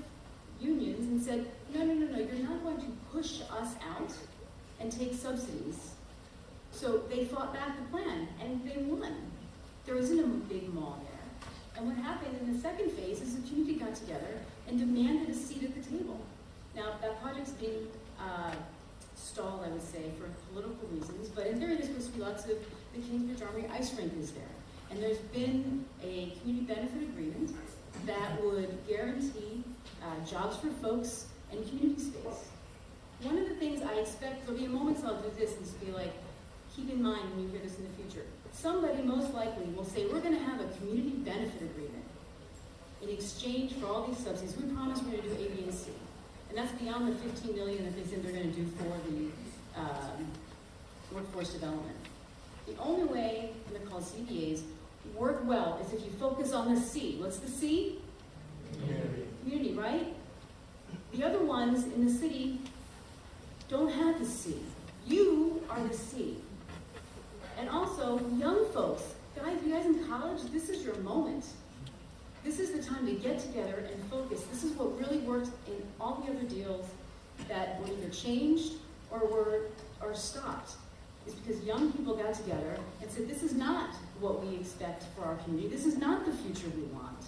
[SPEAKER 7] unions and said, no, no, no, no, you're not going to push us out and take subsidies. So they fought back the plan, and they won. There isn't a big mall there. And what happened in the second phase is the community got together and demanded a seat at the table. Now, that project's being uh, stalled, I would say, for political reasons, but in theory, there's supposed to be lots of, the Kingsbridge Armory ice rink is there. And there's been a community benefit agreement that would guarantee uh, jobs for folks and community space. One of the things I expect, there'll be moments I'll do this and just be like, keep in mind when you hear this in the future. Somebody most likely will say, we're gonna have a community benefit agreement in exchange for all these subsidies. We promise we're gonna do A, B, and C. And that's beyond the 15 million that they said they're gonna do for the um, workforce development. The only way, and they're called CBAs, work well is if you focus on the C. What's the C? Community. Community, right? The other ones in the city don't have the C. You are the C. And also, young folks, guys, you guys in college, this is your moment. This is the time to get together and focus. This is what really worked in all the other deals that were either changed or were or stopped. Is because young people got together and said, this is not what we expect for our community. This is not the future we want.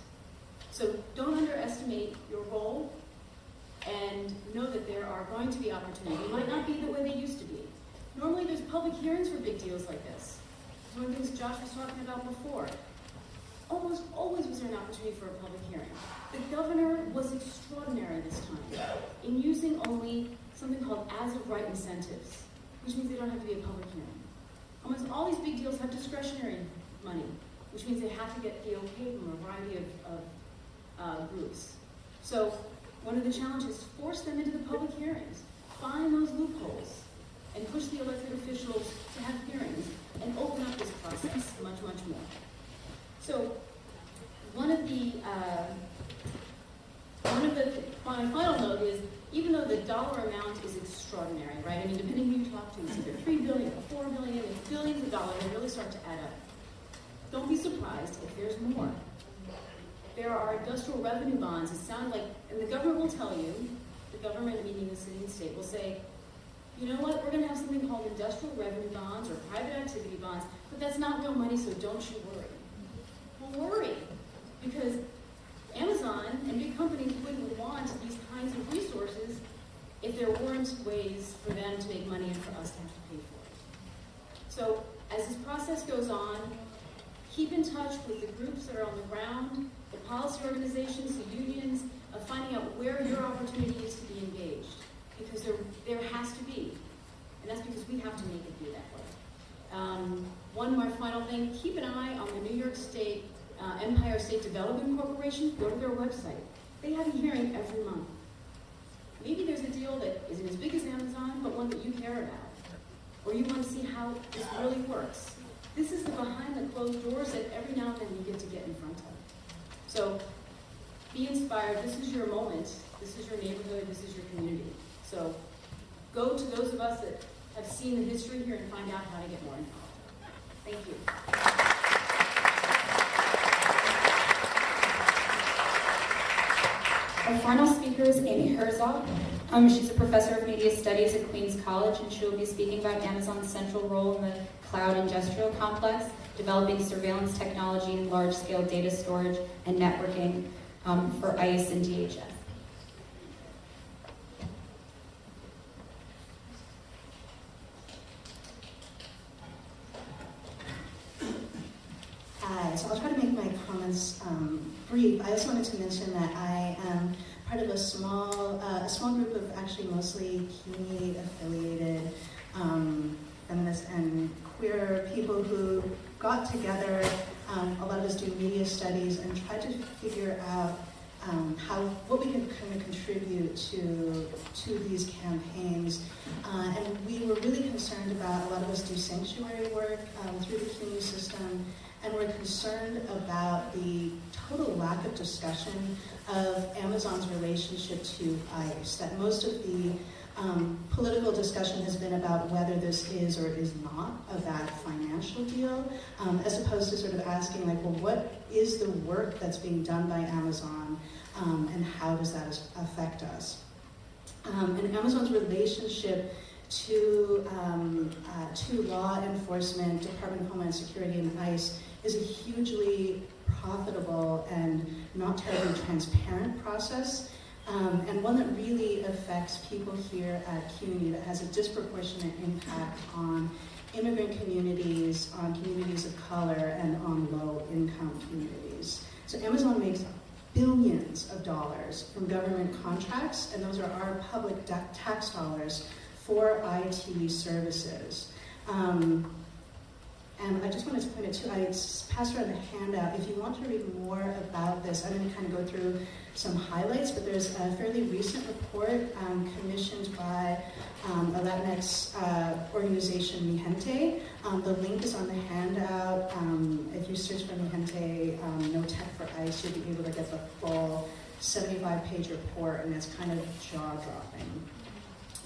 [SPEAKER 7] So don't underestimate your role and know that there are going to be opportunities. It might not be the way they used to be. Normally there's public hearings for big deals like this. One of the things Josh was talking about before. Almost always was there an opportunity for a public hearing. The governor was extraordinary this time in using only something called as of right incentives, which means they don't have to be a public hearing. Almost all these big deals have discretionary money, which means they have to get the okay from a variety of, of uh, groups. So one of the challenges, force them into the public hearings, find those loopholes, and push the elected officials to have hearings and open up this process much, much more. So one of the uh, one of the my final note is even though the dollar amount is extraordinary, right? I mean, depending who you talk to, it's either three billion or four billion, it's billions of dollars. They really start to add up. Don't be surprised if there's more. There are industrial revenue bonds. It sounds like, and the government will tell you, the government, meaning the city and state, will say, you know what, we're going to have something called industrial revenue bonds or private activity bonds, but that's not real money, so don't you worry. Worry, because Amazon and big companies wouldn't want these kinds of resources if there weren't ways for them to make money and for us to have to pay for it. So as this process goes on, keep in touch with the groups that are on the ground, the policy organizations, the unions, of finding out where your opportunity is to be engaged. Because there, there has to be. And that's because we have to make it be that way. Um, one more final thing, keep an eye on the New York State uh, Empire State Development Corporation. Go to their website. They have a hearing every month. Maybe there's a deal that isn't as big as Amazon, but one that you care about. Or you want to see how this really works. This is the behind the closed doors that every now and then you get to get in front of. So be inspired. This is your moment. This is your neighborhood. This is your community. So go to those of us that have seen the history here and find out how to get more involved. Thank you.
[SPEAKER 1] Our final speaker is Amy Herzog. Um, she's a professor of media studies at Queens College, and she will be speaking about Amazon's central role in the cloud industrial complex, developing surveillance technology and large-scale data storage and networking um, for ICE and DHS.
[SPEAKER 8] Hi, so I'll try to make my comments um, brief. I also wanted to mention that I am part of a small, uh, a small group of actually mostly CUNY affiliated um, feminist and queer people who got together. Um, a lot of us do media studies and tried to figure out um, how what we can kind of contribute to to these campaigns. Uh, and we were really concerned about a lot of us do sanctuary work um, through the CUNY system and we're concerned about the total lack of discussion of Amazon's relationship to ICE. That most of the um, political discussion has been about whether this is or is not a bad financial deal, um, as opposed to sort of asking, like, well, what is the work that's being done by Amazon, um, and how does that affect us? Um, and Amazon's relationship to, um, uh, to law enforcement, Department of Homeland Security, and ICE is a hugely profitable and not terribly transparent process, um, and one that really affects people here at CUNY that has a disproportionate impact on immigrant communities, on communities of color, and on low-income communities. So Amazon makes billions of dollars from government contracts, and those are our public tax dollars for IT services. Um, and I just wanted to point it to, I passed around a handout. If you want to read more about this, I'm going to kind of go through some highlights, but there's a fairly recent report um, commissioned by um, a Latinx uh, organization, Mijente. Um, the link is on the handout. Um, if you search for Mijente, um, No Tech for ICE, you'll be able to get the full 75-page report, and it's kind of jaw-dropping.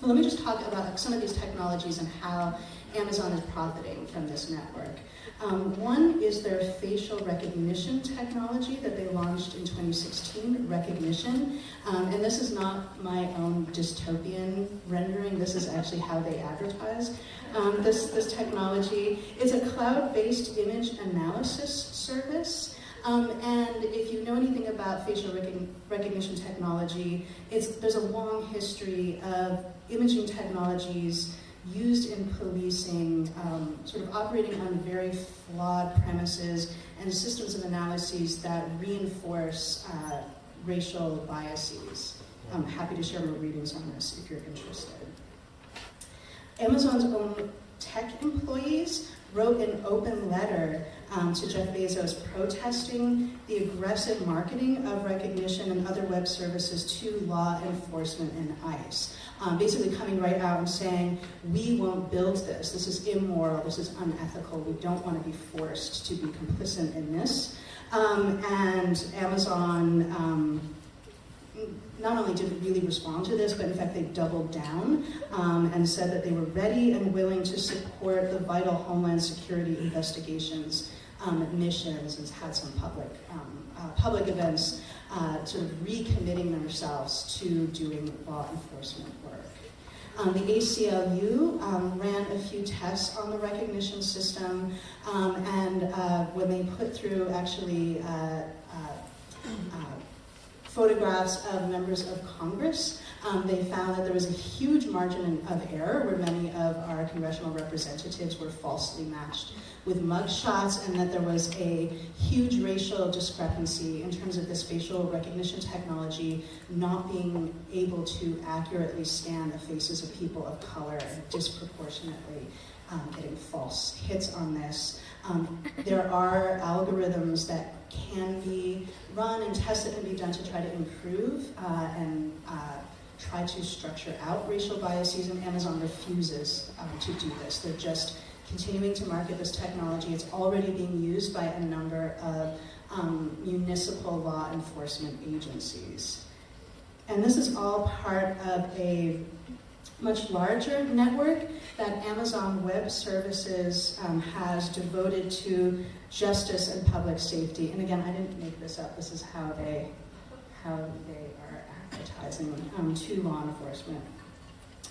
[SPEAKER 8] Well, let me just talk about some of these technologies and how Amazon is profiting from this network. Um, one is their facial recognition technology that they launched in 2016, Rekognition. Um, and this is not my own dystopian rendering, this is actually how they advertise. Um, this, this technology is a cloud-based image analysis service. Um, and if you know anything about facial recognition technology, it's, there's a long history of imaging technologies used in policing, um, sort of operating on very flawed premises and systems of analyses that reinforce uh, racial biases. I'm happy to share more readings on this if you're interested. Amazon's own tech employees wrote an open letter um, to Jeff Bezos protesting the aggressive marketing of Rekognition and other web services to law enforcement and ICE. Um, basically coming right out and saying, we won't build this, this is immoral, this is unethical, we don't want to be forced to be complicit in this. Um, and Amazon um, not only didn't really respond to this, but in fact they doubled down um, and said that they were ready and willing to support the vital Homeland Security investigations um, missions and had some public, um, uh, public events uh, sort of recommitting themselves to doing law enforcement work. Um, the ACLU um, ran a few tests on the Rekognition system, um, and uh, when they put through actually uh, uh, uh photographs of members of Congress, um, they found that there was a huge margin of error where many of our congressional representatives were falsely matched with mugshots and that there was a huge racial discrepancy in terms of this facial recognition technology not being able to accurately scan the faces of people of color and disproportionately um, getting false hits on this. Um, there are algorithms that can be run and that can be done to try to improve uh, and uh, try to structure out racial biases, and Amazon refuses um, to do this. They're just continuing to market this technology. It's already being used by a number of um, municipal law enforcement agencies. And this is all part of a much larger network that Amazon Web Services um, has devoted to justice and public safety. And again, I didn't make this up. This is how they how they are advertising um, to law enforcement.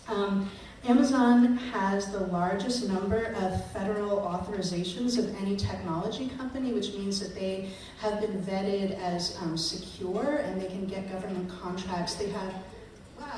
[SPEAKER 8] Um, Amazon has the largest number of federal authorizations of any technology company, which means that they have been vetted as um, secure and they can get government contracts. They have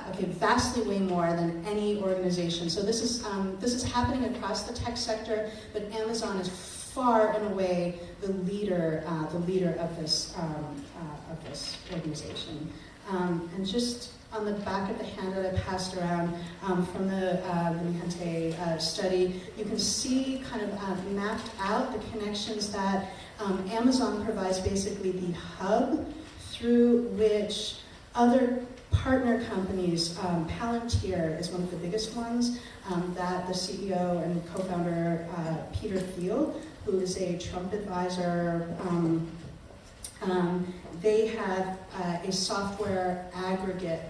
[SPEAKER 8] okay, vastly way more than any organization. So this is um, this is happening across the tech sector, but Amazon is far and away the leader uh, the leader of this um, uh, of this organization. Um, and just on the back of the handout I passed around um, from the uh, Mijente uh, study, you can see kind of uh, mapped out the connections that um, Amazon provides basically the hub through which other partner companies, um, Palantir is one of the biggest ones, um, that the CEO and co-founder uh, Peter Thiel, who is a Trump advisor, um, um, they have uh, a software aggregate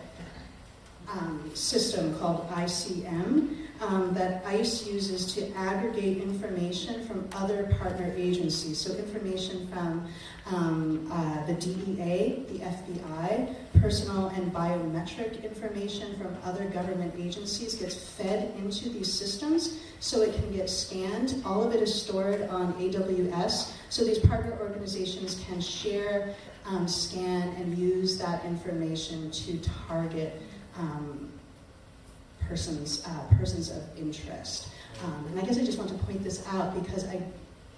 [SPEAKER 8] um, system called ICM um, that ICE uses to aggregate information from other partner agencies. So information from um, uh, the DEA, the FBI, personal and biometric information from other government agencies gets fed into these systems so it can get scanned. All of it is stored on AWS so these partner organizations can share, um, scan, and use that information to target um, persons, uh, persons of interest. Um, and I guess I just want to point this out because I,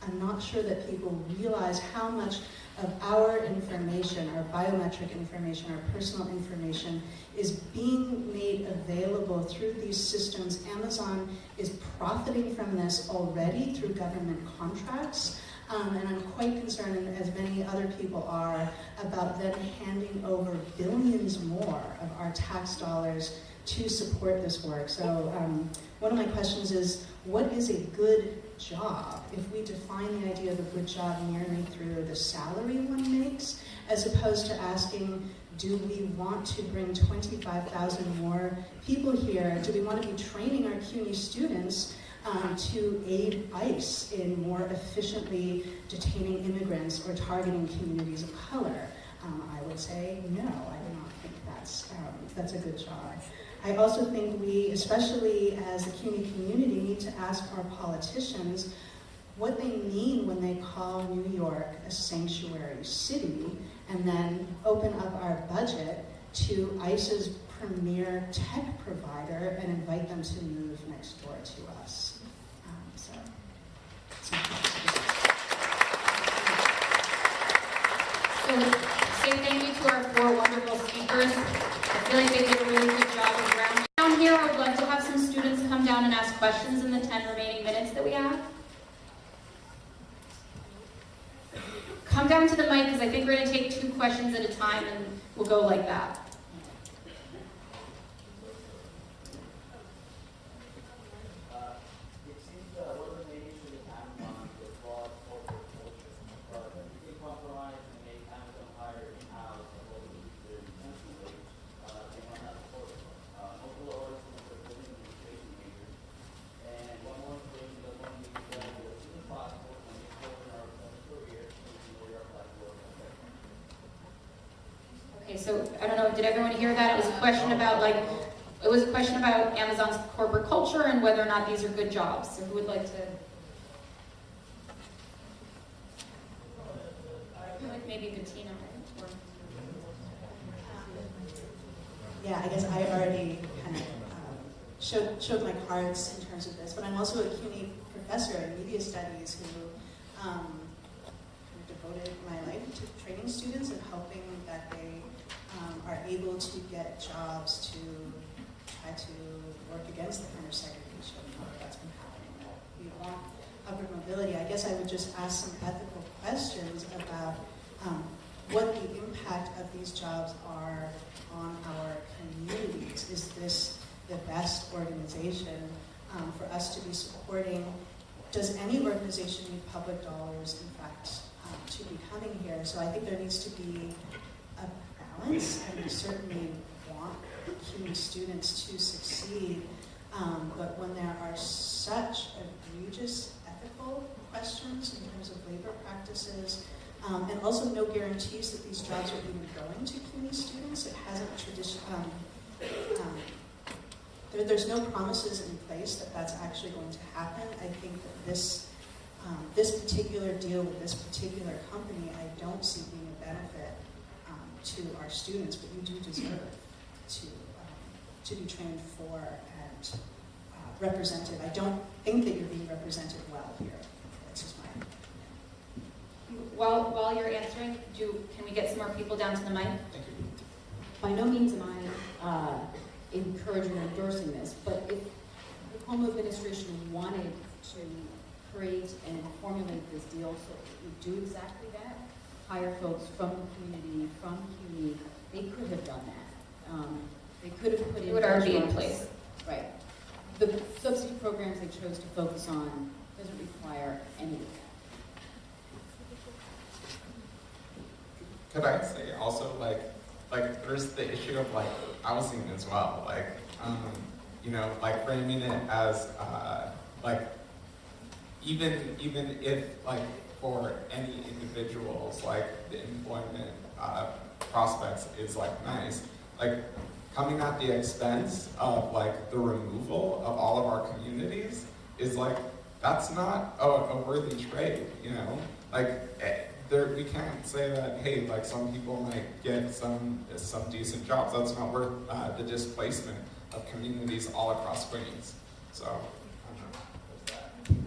[SPEAKER 8] I'm not sure that people realize how much of our information, our biometric information, our personal information is being made available through these systems. Amazon is profiting from this already through government contracts. Um, and I'm quite concerned, as many other people are, about them handing over billions more of our tax dollars to support this work. So um, one of my questions is, what is a good job? If we define the idea of a good job merely through the salary one makes, as opposed to asking, do we want to bring 25,000 more people here? Do we want to be training our CUNY students um, to aid ICE in more efficiently detaining immigrants or targeting communities of color? Um, I would say no, I do not think that's, um, that's a good job. I also think we, especially as a CUNY community, need to ask our politicians what they mean when they call New York a sanctuary city and then open up our budget to ICE's premier tech provider and invite them to move next door to us. Um, so,
[SPEAKER 1] So say thank you to our four wonderful speakers. I feel like they did a really good job of ground. Down here, I would love to have some students come down and ask questions in the 10 remaining minutes that we have. Come down to the mic because I think we're going to take two questions at a time and we'll go like that.
[SPEAKER 9] It seems uh, one of the main issues with Amazon is broad corporate culture. Uh, if you compromise and make Amazon hire in-house and what we do their retention rates, uh, they might not support it. Uh, multiple orders from the building administration majors. And one more information that one needs to do as soon as possible when they open our own career, so we can really apply to work on that.
[SPEAKER 1] Okay, so I don't know, did everyone hear that? It was a question about like, it was a question about Amazon's corporate culture and whether or not these are good jobs. So who would like to? Like maybe Bettina or.
[SPEAKER 8] Yeah, I guess I already kind of um, showed, showed my cards in terms of this, but I'm also a CUNY professor in media studies who um, devoted my life to training students and helping that they um, are able to get jobs to try to work against the kind of segregation that's been happening. We want upward mobility. I guess I would just ask some ethical questions about um, what the impact of these jobs are on our communities. Is this the best organization um, for us to be supporting? Does any organization need public dollars, in fact, um, to be coming here. So I think there needs to be a balance, and we certainly want CUNY students to succeed. Um, but when there are such egregious ethical questions in terms of labor practices, um, and also no guarantees that these jobs are even going to CUNY students, it hasn't tradition, um, um, there, there's no promises in place that that's actually going to happen. I think that this, um, this particular deal with this particular company, I don't see being benefit um, to our students, but you do deserve to, um, to be trained for and uh, represented. I don't think that you're being represented well here. That's just my
[SPEAKER 1] While, while you're answering, do, can we get some more people down to the mic? Thank you.
[SPEAKER 7] By no means am I uh, encouraging or endorsing this, but if the home administration wanted to create and formulate this deal so it would do exactly that, hire folks from the community, from CUNY, they could have done that. Um, They could have put in.
[SPEAKER 1] It would already be in place.
[SPEAKER 7] Right. The subsidy programs they chose to focus on doesn't require any of that.
[SPEAKER 4] Could I say also like like there's the issue of like housing as well. Like um, you know, like framing it as uh, like even even if like for any individuals like the employment uh, prospects is like nice, like coming at the expense of like the removal of all of our communities is like that's not a, a worthy trade, you know. Like eh, there, we can't say that hey, like some people might get some some decent jobs. That's not worth uh, the displacement of communities all across Queens. So. I don't know.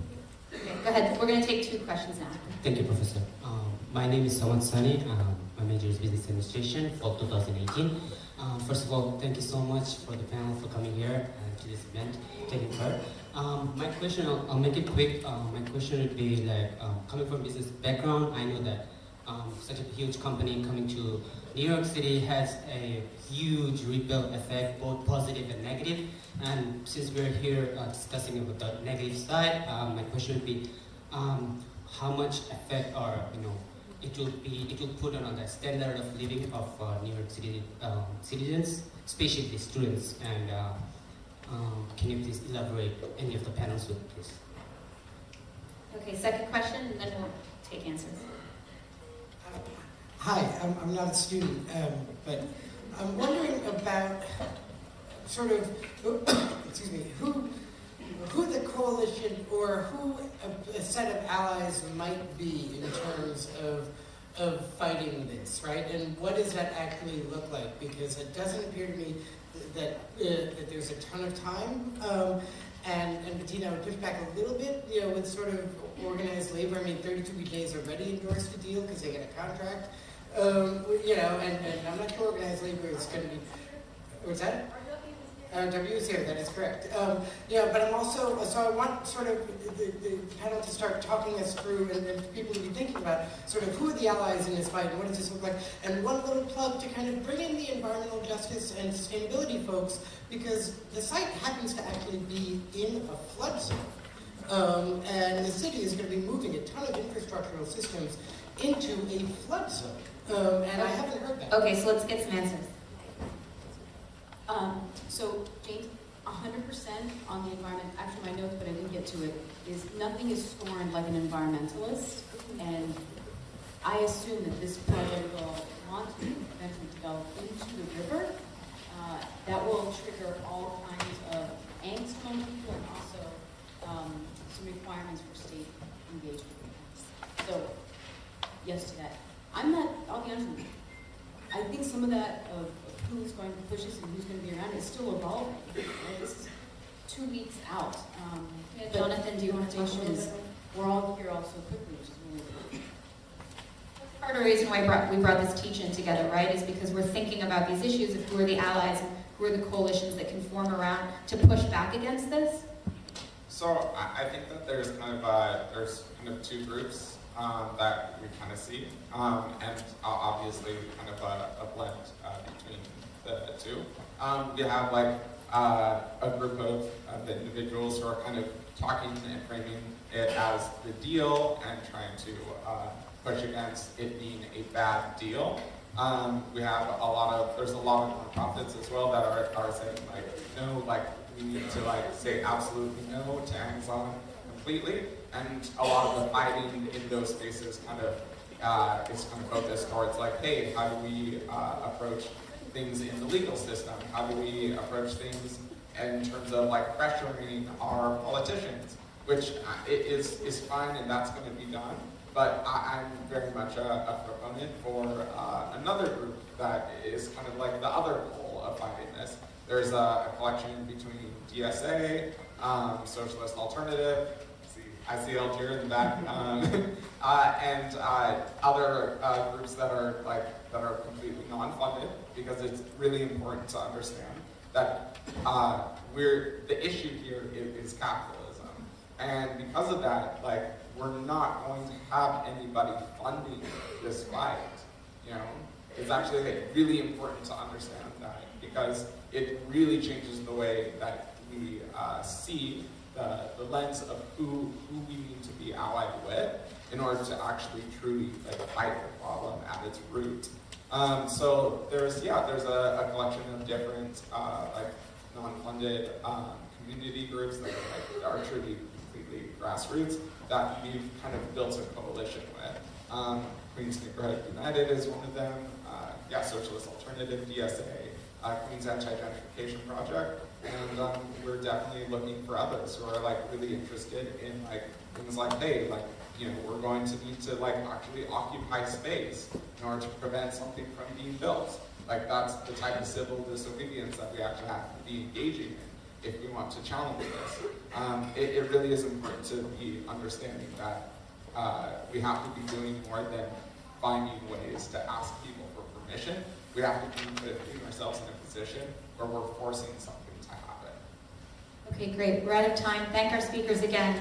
[SPEAKER 4] There's that.
[SPEAKER 1] Go ahead. We're going to take two questions now.
[SPEAKER 10] Thank you, Professor. Um, my name is Sawan Sani. Um, my major is Business Administration for 2018. Um, first of all, thank you so much for the panel for coming here and to this event, taking part. Um, my question, I'll, I'll make it quick. My question would be like, coming from business background, I know that um, such a huge company coming to New York City has a huge rebuild effect, both positive and negative. And since we're here uh, discussing about the negative side, um, my question would be, um, how much effect or you know it will be it will put on the standard of living of uh, New York City um, citizens, especially the students. And uh, um, can you please elaborate any of the panels with please?
[SPEAKER 1] Okay, second question, and then we'll take answers.
[SPEAKER 11] Hi, I'm, I'm not a student, um, but I'm wondering about sort of, excuse me, who, who the coalition or who a, a set of allies might be in terms of, of fighting this, right? And what does that actually look like? Because it doesn't appear to me that, uh, that there's a ton of time. Um, and, and Bettina, would push back a little bit, you know, with sort of organized labor. I mean, 32 BJ's already endorsed the deal because they get a contract. Um, you know, and, and I'm not sure organized labor is going to be, what's that? W is here, that is correct. Um, yeah, but I'm also, so I want sort of the, the panel to start talking us through and, and people to be thinking about sort of who are the allies in this fight and what does this look like. And one little plug to kind of bring in the environmental justice and sustainability folks because the site happens to actually be in a flood zone. Um, and the city is going to be moving a ton of infrastructural systems into a flood zone. Um, and I haven't heard that.
[SPEAKER 1] Okay, so let's get some answers.
[SPEAKER 7] Um, so, James, hundred percent on the environment, actually my notes, but I didn't get to it, is nothing is scorned like an environmentalist. And I assume that this project will want to eventually develop into the river. Uh, that will trigger all kinds of angst among people and also, um, some requirements for state engagement. So, yes to that. I'm not, I'll be honest with you, I think some of that of, of who's going to push us and who's going to be around is still evolving. Right? This is two weeks out. Um,
[SPEAKER 1] Yeah,
[SPEAKER 7] but
[SPEAKER 1] Jonathan, do you want to talk a little
[SPEAKER 7] is- We're all here all so quickly, which is really good.
[SPEAKER 1] Part of the reason why brought, we brought this teach-in together, right, is because we're thinking about these issues of who are the allies who are the coalitions that can form around to push back against this.
[SPEAKER 4] So I, I think that there's kind of uh, there's kind of two groups um, that we kind of see, um, and obviously kind of a, a blend uh, between the two. Um, we have like uh, a group of, of individuals who are kind of talking and framing it as the deal and trying to uh, push against it being a bad deal. Um, we have a lot of, there's a lot of nonprofits as well that are, are saying like, no, like, we need to like say absolutely no to Amazon completely. And a lot of the fighting in those spaces kind of, uh, is kind of focused towards like, hey, how do we, uh, approach things in the legal system? How do we approach things in terms of like pressuring our politicians? Which uh, is, is fine and that's gonna be done. But I, I'm very much a, a proponent for uh, another group that is kind of like the other pole of fighting this. There's a, a collection between DSA, um, Socialist Alternative, I see Algier in the back, um, uh, and uh, other uh, groups that are like that are completely non-funded because it's really important to understand that uh, we're the issue here is, is capitalism, and because of that, like we're not going to have anybody funding this fight. You know, it's actually like, really important to understand that because it really changes the way that we uh, see the, lens of who who we need to be allied with in order to actually truly like fight the problem at its root. Um, so there's yeah there's a, a collection of different uh, like non-funded um, community groups that are, like, are truly completely grassroots that we've kind of built a coalition with. Um, Queens Neighborhood United is one of them. Uh, yeah, Socialist Alternative, DSA, uh, Queens Anti-Gentrification Project, and um, we're definitely looking for others who are like really interested in like things like, hey, like you know, we're going to need to like actually occupy space in order to prevent something from being built. Like that's the type of civil disobedience that we actually have to be engaging in if we want to challenge this. Um, it, it really is important to be understanding that uh, we have to be doing more than finding ways to ask people for permission. We have to be putting ourselves in a position where we're forcing something.
[SPEAKER 1] Okay, great. We're out of time. Thank our speakers again.